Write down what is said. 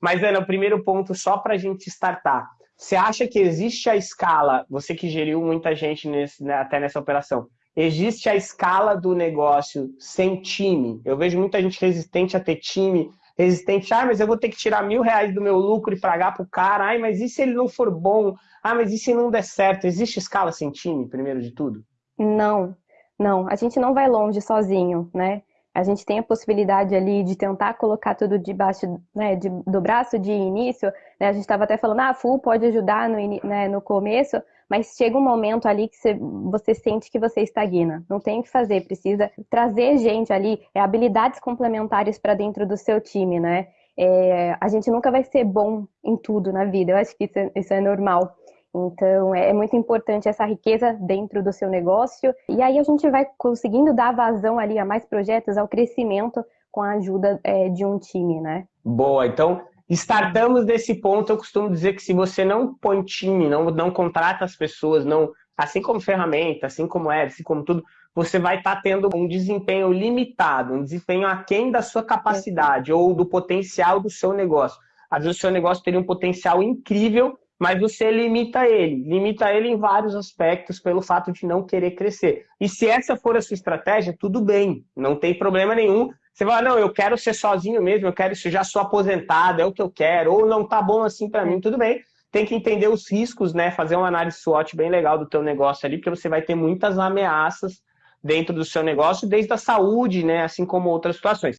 Mas, Ana, o primeiro ponto, só para a gente startar. Você acha que existe a escala, você que geriu muita gente nesse, né, até nessa operação, existe a escala do negócio sem time? Eu vejo muita gente resistente a ter time, resistente, ah, mas eu vou ter que tirar mil reais do meu lucro e pagar para o cara, ai, mas e se ele não for bom? Ah, mas e se não der certo? Existe escala sem time, primeiro de tudo? Não, não. A gente não vai longe sozinho, né? A gente tem a possibilidade ali de tentar colocar tudo debaixo né, de, do braço de início, né, a gente estava até falando, ah, a FUL pode ajudar no, né, no começo, mas chega um momento ali que você, você, sente que você estagna, não tem o que fazer, precisa trazer gente ali, é, habilidades complementares para dentro do seu time, né? É, a gente nunca vai ser bom em tudo na vida, eu acho que isso é, isso é normal. Então, é, é muito importante essa riqueza dentro do seu negócio. E aí a gente vai conseguindo dar vazão ali a mais projetos, ao crescimento com a ajuda é, de um time, né? Boa, então startamos desse ponto. Eu costumo dizer que se você não põe time, não, não contrata as pessoas, não, assim como ferramenta, assim como é, assim como tudo, você vai estar tá tendo um desempenho limitado, um desempenho aquém da sua capacidade ou do potencial do seu negócio. Às vezes o seu negócio teria um potencial incrível, mas você limita ele. Limita ele em vários aspectos pelo fato de não querer crescer. E se essa for a sua estratégia, tudo bem, não tem problema nenhum. Você fala, não, eu quero ser sozinho mesmo, eu quero isso, já sou aposentado, é o que eu quero, ou não tá bom assim para mim, tudo bem. Tem que entender os riscos, né? Fazer uma análise SWOT bem legal do teu negócio ali, porque você vai ter muitas ameaças dentro do seu negócio, desde a saúde, né? Assim como outras situações.